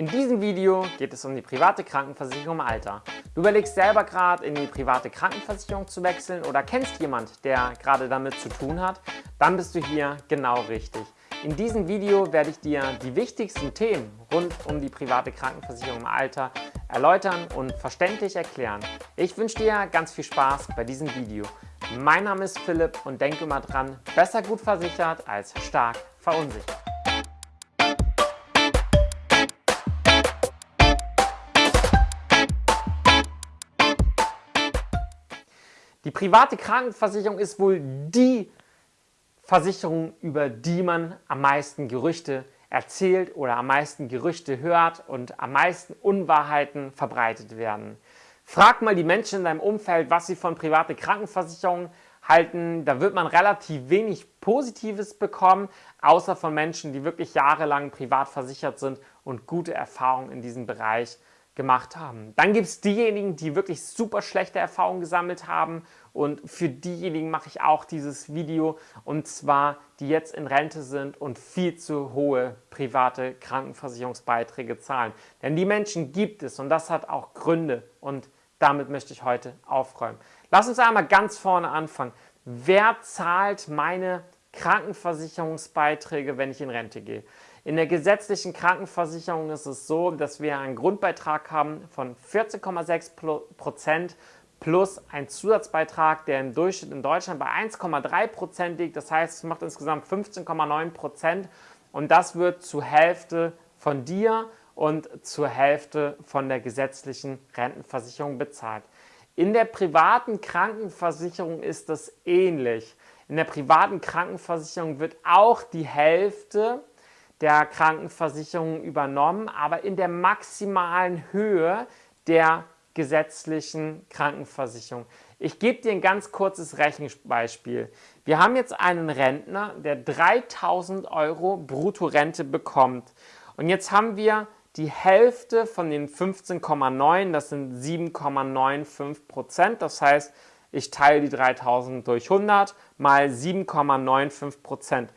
In diesem Video geht es um die private Krankenversicherung im Alter. Du überlegst selber gerade in die private Krankenversicherung zu wechseln oder kennst jemand, der gerade damit zu tun hat, dann bist du hier genau richtig. In diesem Video werde ich dir die wichtigsten Themen rund um die private Krankenversicherung im Alter erläutern und verständlich erklären. Ich wünsche dir ganz viel Spaß bei diesem Video. Mein Name ist Philipp und denke immer dran, besser gut versichert als stark verunsichert. Die private Krankenversicherung ist wohl die Versicherung, über die man am meisten Gerüchte erzählt oder am meisten Gerüchte hört und am meisten Unwahrheiten verbreitet werden. Frag mal die Menschen in deinem Umfeld, was sie von private Krankenversicherungen halten. Da wird man relativ wenig Positives bekommen, außer von Menschen, die wirklich jahrelang privat versichert sind und gute Erfahrungen in diesem Bereich haben gemacht haben. Dann gibt es diejenigen, die wirklich super schlechte Erfahrungen gesammelt haben und für diejenigen mache ich auch dieses Video und zwar die jetzt in Rente sind und viel zu hohe private Krankenversicherungsbeiträge zahlen. Denn die Menschen gibt es und das hat auch Gründe und damit möchte ich heute aufräumen. Lass uns einmal ganz vorne anfangen. Wer zahlt meine Krankenversicherungsbeiträge, wenn ich in Rente gehe? In der gesetzlichen Krankenversicherung ist es so, dass wir einen Grundbeitrag haben von 14,6 Prozent plus ein Zusatzbeitrag, der im Durchschnitt in Deutschland bei 1,3 Prozent liegt. Das heißt, es macht insgesamt 15,9 Prozent und das wird zur Hälfte von dir und zur Hälfte von der gesetzlichen Rentenversicherung bezahlt. In der privaten Krankenversicherung ist das ähnlich. In der privaten Krankenversicherung wird auch die Hälfte der Krankenversicherung übernommen, aber in der maximalen Höhe der gesetzlichen Krankenversicherung. Ich gebe dir ein ganz kurzes Rechenbeispiel. Wir haben jetzt einen Rentner, der 3000 Euro Bruttorente bekommt. Und jetzt haben wir die Hälfte von den 15,9, das sind 7,95 Prozent. Das heißt, ich teile die 3000 durch 100 mal 7,95 Prozent.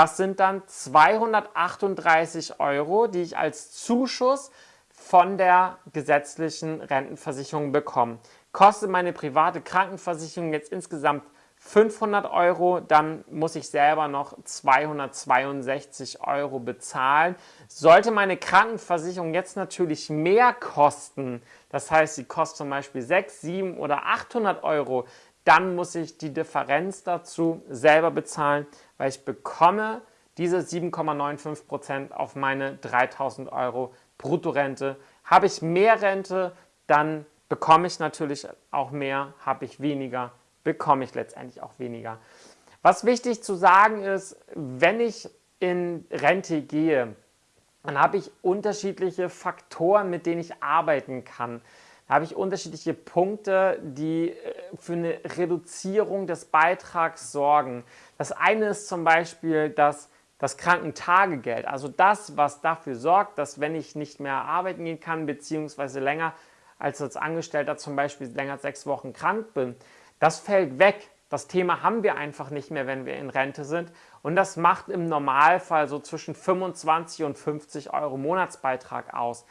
Das sind dann 238 Euro, die ich als Zuschuss von der gesetzlichen Rentenversicherung bekomme. Kostet meine private Krankenversicherung jetzt insgesamt 500 Euro, dann muss ich selber noch 262 Euro bezahlen. Sollte meine Krankenversicherung jetzt natürlich mehr kosten, das heißt, sie kostet zum Beispiel 6, 7 oder 800 Euro, dann muss ich die Differenz dazu selber bezahlen, weil ich bekomme diese 7,95% auf meine 3000 Euro Bruttorente. Habe ich mehr Rente, dann bekomme ich natürlich auch mehr, habe ich weniger, bekomme ich letztendlich auch weniger. Was wichtig zu sagen ist, wenn ich in Rente gehe, dann habe ich unterschiedliche Faktoren, mit denen ich arbeiten kann habe ich unterschiedliche Punkte, die äh, für eine Reduzierung des Beitrags sorgen. Das eine ist zum Beispiel das, das Krankentagegeld, also das, was dafür sorgt, dass wenn ich nicht mehr arbeiten gehen kann, beziehungsweise länger als als Angestellter zum Beispiel länger als sechs Wochen krank bin, das fällt weg. Das Thema haben wir einfach nicht mehr, wenn wir in Rente sind. Und das macht im Normalfall so zwischen 25 und 50 Euro Monatsbeitrag aus.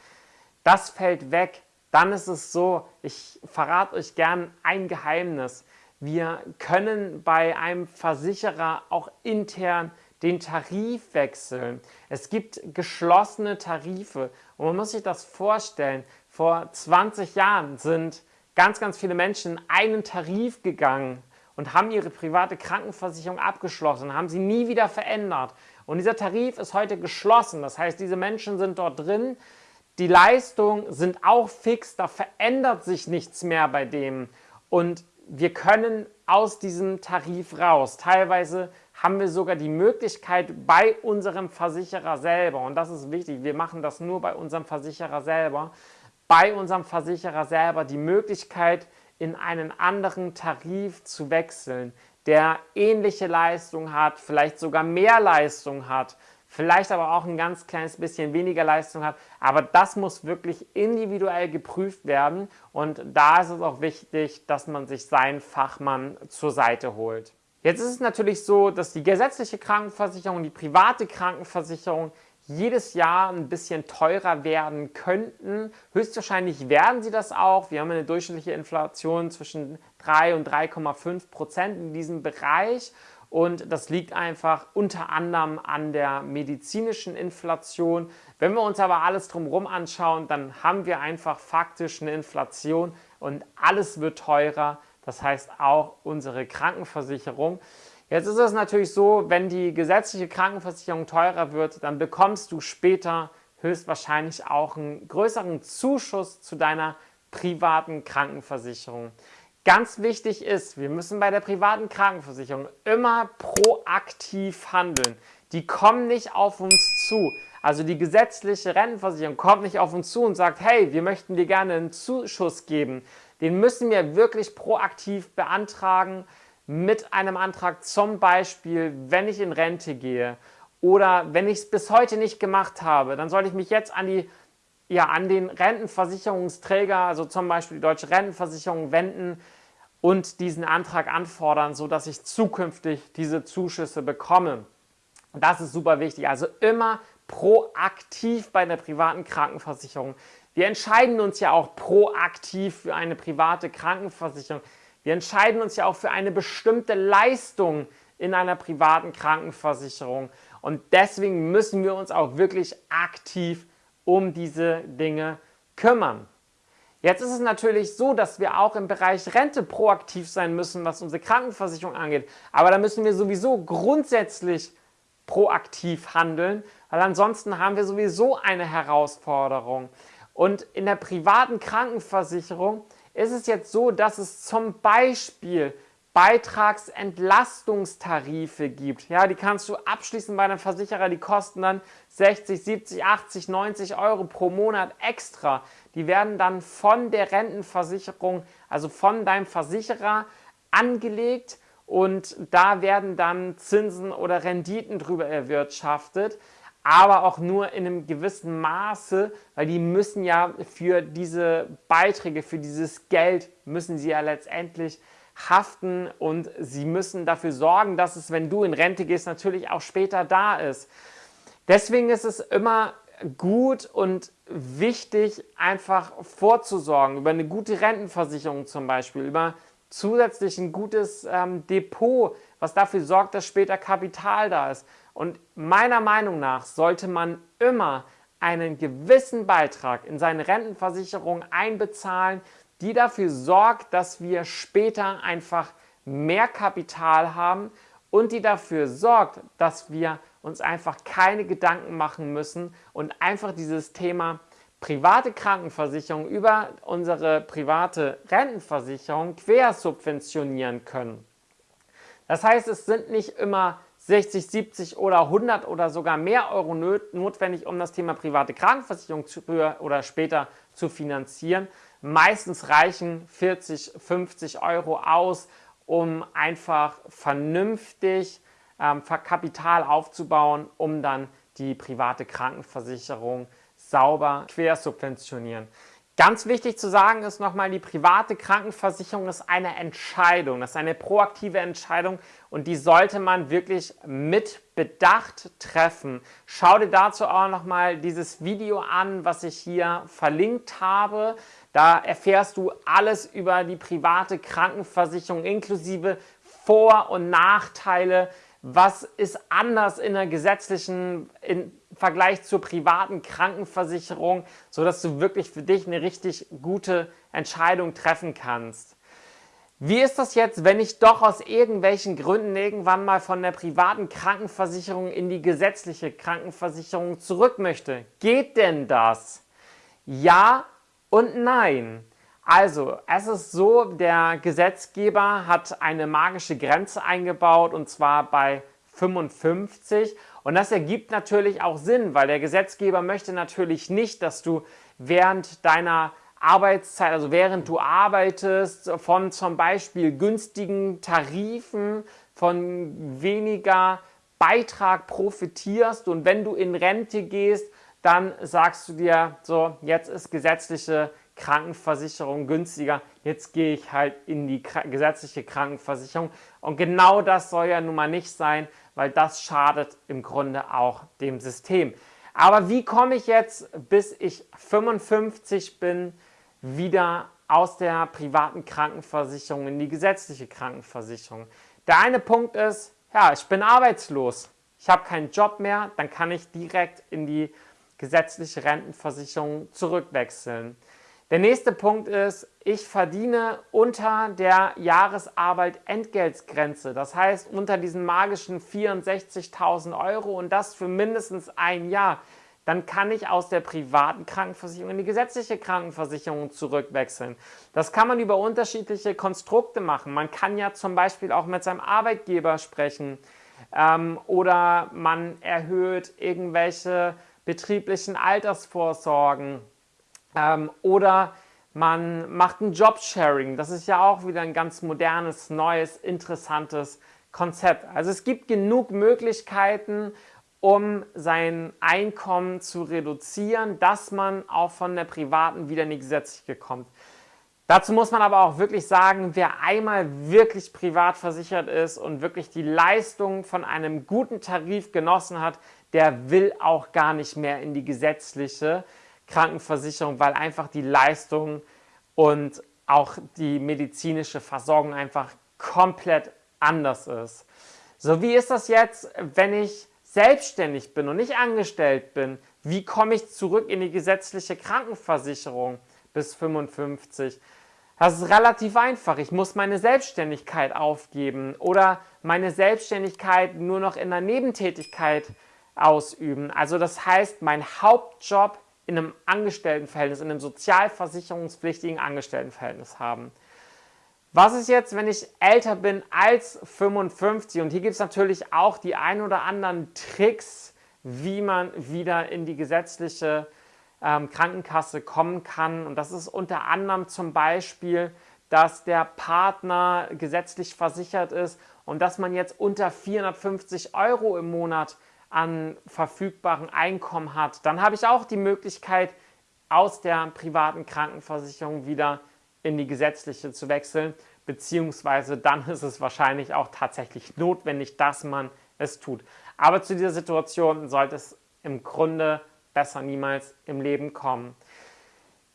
Das fällt weg dann ist es so, ich verrate euch gern ein Geheimnis. Wir können bei einem Versicherer auch intern den Tarif wechseln. Es gibt geschlossene Tarife und man muss sich das vorstellen. Vor 20 Jahren sind ganz, ganz viele Menschen einen Tarif gegangen und haben ihre private Krankenversicherung abgeschlossen, haben sie nie wieder verändert. Und dieser Tarif ist heute geschlossen. Das heißt, diese Menschen sind dort drin, die Leistungen sind auch fix, da verändert sich nichts mehr bei dem. Und wir können aus diesem Tarif raus. Teilweise haben wir sogar die Möglichkeit bei unserem Versicherer selber, und das ist wichtig, wir machen das nur bei unserem Versicherer selber, bei unserem Versicherer selber die Möglichkeit, in einen anderen Tarif zu wechseln, der ähnliche Leistung hat, vielleicht sogar mehr Leistung hat, vielleicht aber auch ein ganz kleines bisschen weniger Leistung hat. Aber das muss wirklich individuell geprüft werden und da ist es auch wichtig, dass man sich seinen Fachmann zur Seite holt. Jetzt ist es natürlich so, dass die gesetzliche Krankenversicherung die private Krankenversicherung jedes Jahr ein bisschen teurer werden könnten. Höchstwahrscheinlich werden sie das auch. Wir haben eine durchschnittliche Inflation zwischen 3 und 3,5 Prozent in diesem Bereich. Und das liegt einfach unter anderem an der medizinischen Inflation. Wenn wir uns aber alles drumherum anschauen, dann haben wir einfach faktisch eine Inflation und alles wird teurer. Das heißt auch unsere Krankenversicherung. Jetzt ist es natürlich so, wenn die gesetzliche Krankenversicherung teurer wird, dann bekommst du später höchstwahrscheinlich auch einen größeren Zuschuss zu deiner privaten Krankenversicherung. Ganz wichtig ist, wir müssen bei der privaten Krankenversicherung immer proaktiv handeln. Die kommen nicht auf uns zu. Also die gesetzliche Rentenversicherung kommt nicht auf uns zu und sagt, hey, wir möchten dir gerne einen Zuschuss geben. Den müssen wir wirklich proaktiv beantragen mit einem Antrag, zum Beispiel, wenn ich in Rente gehe oder wenn ich es bis heute nicht gemacht habe, dann sollte ich mich jetzt an, die, ja, an den Rentenversicherungsträger, also zum Beispiel die Deutsche Rentenversicherung, wenden und diesen Antrag anfordern, sodass ich zukünftig diese Zuschüsse bekomme. Das ist super wichtig. Also immer proaktiv bei der privaten Krankenversicherung. Wir entscheiden uns ja auch proaktiv für eine private Krankenversicherung. Wir entscheiden uns ja auch für eine bestimmte Leistung in einer privaten Krankenversicherung. Und deswegen müssen wir uns auch wirklich aktiv um diese Dinge kümmern. Jetzt ist es natürlich so, dass wir auch im Bereich Rente proaktiv sein müssen, was unsere Krankenversicherung angeht. Aber da müssen wir sowieso grundsätzlich proaktiv handeln, weil ansonsten haben wir sowieso eine Herausforderung. Und in der privaten Krankenversicherung ist es jetzt so, dass es zum Beispiel Beitragsentlastungstarife gibt. Ja, die kannst du abschließen bei einem Versicherer, die kosten dann 60, 70, 80, 90 Euro pro Monat extra. Die werden dann von der Rentenversicherung, also von deinem Versicherer angelegt und da werden dann Zinsen oder Renditen drüber erwirtschaftet aber auch nur in einem gewissen Maße, weil die müssen ja für diese Beiträge, für dieses Geld, müssen sie ja letztendlich haften und sie müssen dafür sorgen, dass es, wenn du in Rente gehst, natürlich auch später da ist. Deswegen ist es immer gut und wichtig, einfach vorzusorgen über eine gute Rentenversicherung zum Beispiel, über zusätzlich ein gutes ähm, Depot, was dafür sorgt, dass später Kapital da ist. Und meiner Meinung nach sollte man immer einen gewissen Beitrag in seine Rentenversicherung einbezahlen, die dafür sorgt, dass wir später einfach mehr Kapital haben und die dafür sorgt, dass wir uns einfach keine Gedanken machen müssen und einfach dieses Thema private Krankenversicherung über unsere private Rentenversicherung quersubventionieren können. Das heißt, es sind nicht immer 60, 70 oder 100 oder sogar mehr Euro notwendig, um das Thema private Krankenversicherung früher oder später zu finanzieren. Meistens reichen 40, 50 Euro aus, um einfach vernünftig ähm, Kapital aufzubauen, um dann die private Krankenversicherung sauber quersubventionieren. Ganz wichtig zu sagen ist nochmal, die private Krankenversicherung ist eine Entscheidung, das ist eine proaktive Entscheidung und die sollte man wirklich mit Bedacht treffen. Schau dir dazu auch nochmal dieses Video an, was ich hier verlinkt habe. Da erfährst du alles über die private Krankenversicherung inklusive Vor- und Nachteile, was ist anders in der gesetzlichen im Vergleich zur privaten Krankenversicherung, sodass du wirklich für dich eine richtig gute Entscheidung treffen kannst. Wie ist das jetzt, wenn ich doch aus irgendwelchen Gründen irgendwann mal von der privaten Krankenversicherung in die gesetzliche Krankenversicherung zurück möchte? Geht denn das? Ja und nein. Also, es ist so, der Gesetzgeber hat eine magische Grenze eingebaut und zwar bei 55 und das ergibt natürlich auch Sinn, weil der Gesetzgeber möchte natürlich nicht, dass du während deiner Arbeitszeit, also während du arbeitest, von zum Beispiel günstigen Tarifen, von weniger Beitrag profitierst. Und wenn du in Rente gehst, dann sagst du dir, so, jetzt ist gesetzliche Krankenversicherung günstiger, jetzt gehe ich halt in die gesetzliche Krankenversicherung. Und genau das soll ja nun mal nicht sein, weil das schadet im Grunde auch dem System. Aber wie komme ich jetzt, bis ich 55 bin, wieder aus der privaten Krankenversicherung in die gesetzliche Krankenversicherung? Der eine Punkt ist, ja, ich bin arbeitslos, ich habe keinen Job mehr, dann kann ich direkt in die gesetzliche Rentenversicherung zurückwechseln. Der nächste Punkt ist, ich verdiene unter der Jahresarbeit Entgeltgrenze, das heißt unter diesen magischen 64.000 Euro und das für mindestens ein Jahr. Dann kann ich aus der privaten Krankenversicherung in die gesetzliche Krankenversicherung zurückwechseln. Das kann man über unterschiedliche Konstrukte machen. Man kann ja zum Beispiel auch mit seinem Arbeitgeber sprechen ähm, oder man erhöht irgendwelche betrieblichen Altersvorsorgen ähm, oder man macht ein Jobsharing. Das ist ja auch wieder ein ganz modernes, neues, interessantes Konzept. Also es gibt genug Möglichkeiten, um sein Einkommen zu reduzieren, dass man auch von der privaten wieder in die gesetzliche kommt. Dazu muss man aber auch wirklich sagen, wer einmal wirklich privat versichert ist und wirklich die Leistung von einem guten Tarif genossen hat, der will auch gar nicht mehr in die gesetzliche Krankenversicherung, weil einfach die Leistung und auch die medizinische Versorgung einfach komplett anders ist. So, wie ist das jetzt, wenn ich selbstständig bin und nicht angestellt bin? Wie komme ich zurück in die gesetzliche Krankenversicherung bis 55? Das ist relativ einfach. Ich muss meine Selbstständigkeit aufgeben oder meine Selbstständigkeit nur noch in der Nebentätigkeit ausüben. Also das heißt, mein Hauptjob in einem Angestelltenverhältnis, in einem sozialversicherungspflichtigen Angestelltenverhältnis haben. Was ist jetzt, wenn ich älter bin als 55? Und hier gibt es natürlich auch die ein oder anderen Tricks, wie man wieder in die gesetzliche ähm, Krankenkasse kommen kann. Und das ist unter anderem zum Beispiel, dass der Partner gesetzlich versichert ist und dass man jetzt unter 450 Euro im Monat an verfügbaren Einkommen hat, dann habe ich auch die Möglichkeit, aus der privaten Krankenversicherung wieder in die gesetzliche zu wechseln, beziehungsweise dann ist es wahrscheinlich auch tatsächlich notwendig, dass man es tut. Aber zu dieser Situation sollte es im Grunde besser niemals im Leben kommen.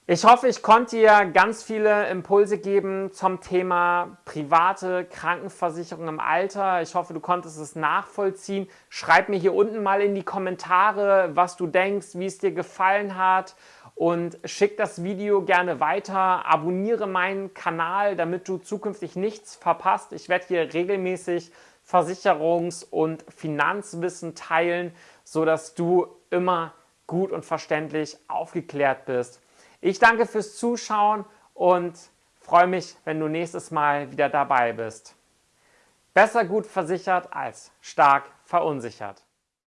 Ich hoffe, ich konnte dir ganz viele Impulse geben zum Thema private Krankenversicherung im Alter. Ich hoffe, du konntest es nachvollziehen. Schreib mir hier unten mal in die Kommentare, was du denkst, wie es dir gefallen hat und schick das Video gerne weiter. Abonniere meinen Kanal, damit du zukünftig nichts verpasst. Ich werde hier regelmäßig Versicherungs- und Finanzwissen teilen, sodass du immer gut und verständlich aufgeklärt bist. Ich danke fürs Zuschauen und freue mich, wenn du nächstes Mal wieder dabei bist. Besser gut versichert als stark verunsichert.